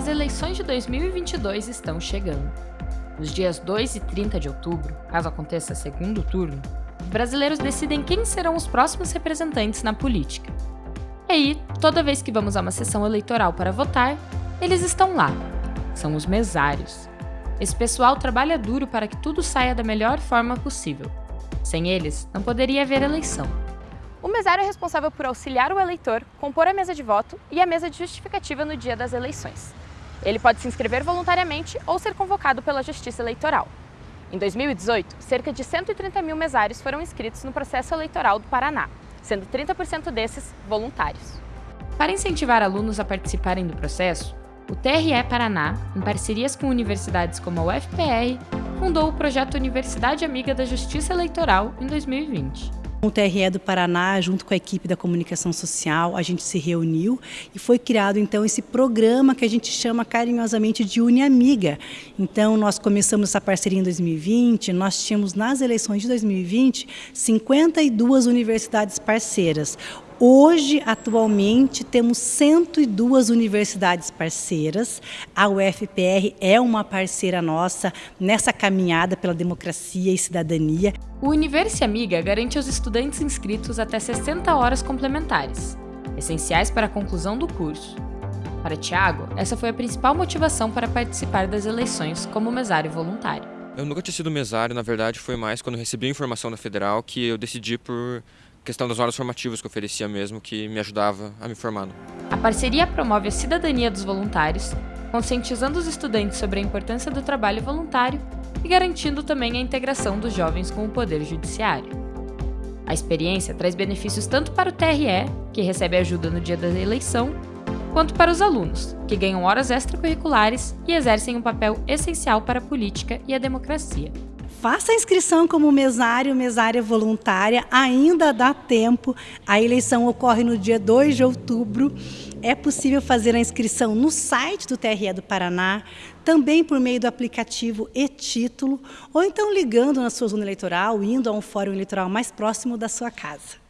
As eleições de 2022 estão chegando. Nos dias 2 e 30 de outubro, caso aconteça segundo turno, os brasileiros decidem quem serão os próximos representantes na política. E aí, toda vez que vamos a uma sessão eleitoral para votar, eles estão lá. São os mesários. Esse pessoal trabalha duro para que tudo saia da melhor forma possível. Sem eles, não poderia haver eleição. O mesário é responsável por auxiliar o eleitor, compor a mesa de voto e a mesa de justificativa no dia das eleições. Ele pode se inscrever voluntariamente ou ser convocado pela Justiça Eleitoral. Em 2018, cerca de 130 mil mesários foram inscritos no processo eleitoral do Paraná, sendo 30% desses voluntários. Para incentivar alunos a participarem do processo, o TRE Paraná, em parcerias com universidades como a UFPR, fundou o projeto Universidade Amiga da Justiça Eleitoral em 2020. O TRE do Paraná, junto com a equipe da comunicação social, a gente se reuniu e foi criado então esse programa que a gente chama carinhosamente de Uniamiga. Então nós começamos essa parceria em 2020, nós tínhamos nas eleições de 2020 52 universidades parceiras. Hoje, atualmente, temos 102 universidades parceiras. A UFPR é uma parceira nossa nessa caminhada pela democracia e cidadania. O Universe Amiga garante aos estudantes inscritos até 60 horas complementares, essenciais para a conclusão do curso. Para Tiago, essa foi a principal motivação para participar das eleições como mesário voluntário. Eu nunca tinha sido mesário, na verdade foi mais quando recebi a informação da Federal que eu decidi por questão das horas formativas que oferecia mesmo, que me ajudava a me formar. A parceria promove a cidadania dos voluntários, conscientizando os estudantes sobre a importância do trabalho voluntário e garantindo também a integração dos jovens com o poder judiciário. A experiência traz benefícios tanto para o TRE, que recebe ajuda no dia da eleição, quanto para os alunos, que ganham horas extracurriculares e exercem um papel essencial para a política e a democracia. Faça a inscrição como mesário, mesária voluntária, ainda dá tempo. A eleição ocorre no dia 2 de outubro. É possível fazer a inscrição no site do TRE do Paraná, também por meio do aplicativo e-título, ou então ligando na sua zona eleitoral, indo a um fórum eleitoral mais próximo da sua casa.